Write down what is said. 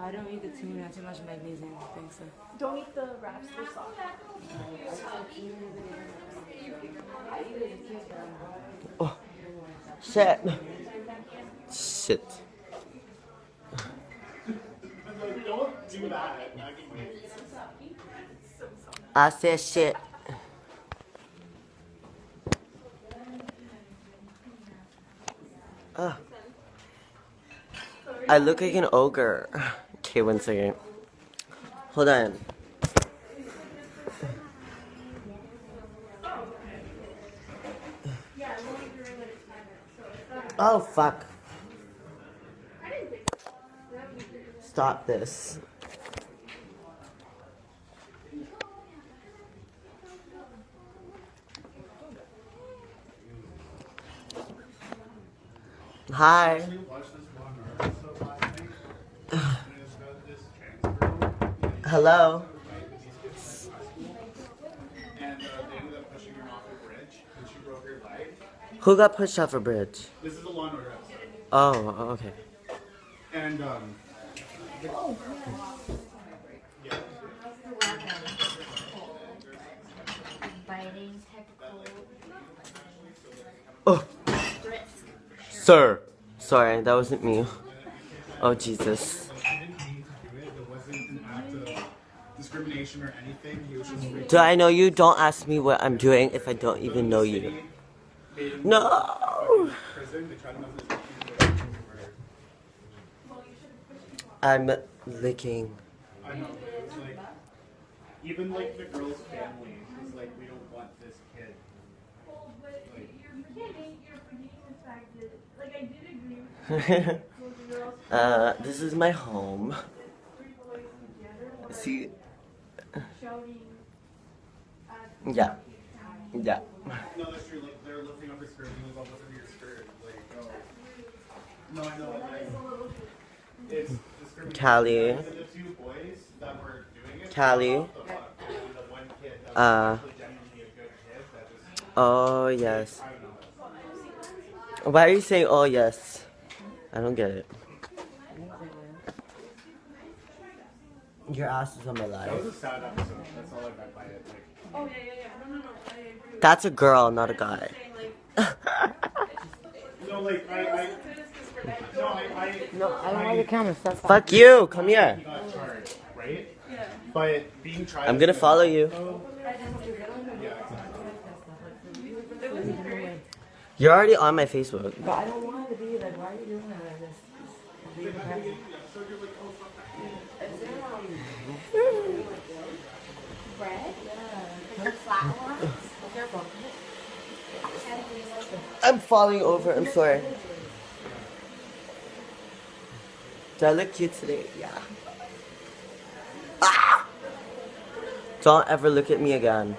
I don't eat the tuna. Too much magnesium. I think So. Don't eat the wraps. They're soft. Oh, shit. Shit. I said shit. Ah. I look like an ogre. Okay, one second. Hold on. Oh, fuck. Stop this. Hi. Hello. And uh, they ended up pushing her off a bridge, and she broke her leg. Who got pushed off a bridge? This is a Law and Order episode. Oh, okay. And um, technical. Oh, sir. Sorry, that wasn't me. Oh, Jesus. he didn't mean to do it. It wasn't an act of discrimination or anything. He was just freaking Do I know you? Don't ask me what I'm doing if I don't even know you. No! prison. They tried to mess with his I'm licking. I know, but it's like, even like the girl's family was like, we don't want this kid. uh, this is my home. See? Yeah. Yeah. No, that's true. Like they're lifting up her skirt and was all over your skirt. Like, oh. No, I know. Like, it's discrimination. Callie. And the two boys that were doing it. Callie. what the fuck? And the one kid that was Uh. actually genuinely a good kid that just, Oh, yes. I don't know. Why are you saying, oh, yes? I don't get it. Your ass is on my That was life. a sad episode. That's all I meant by it. Like, Oh yeah, yeah, yeah. No, no, no. I agree. That's a girl, not a guy. no, like I, I, no, I, I, No, I don't want your camera. Stop. stop. Fuck you! Come here. he got charged, right? But being tried. I'm gonna follow you. Yeah, exactly. You're already on my Facebook. But I don't want to be like, why are you doing that like oh, this? I'm falling over. I'm sorry. Do I look cute today? Yeah. Ah! Don't ever look at me again.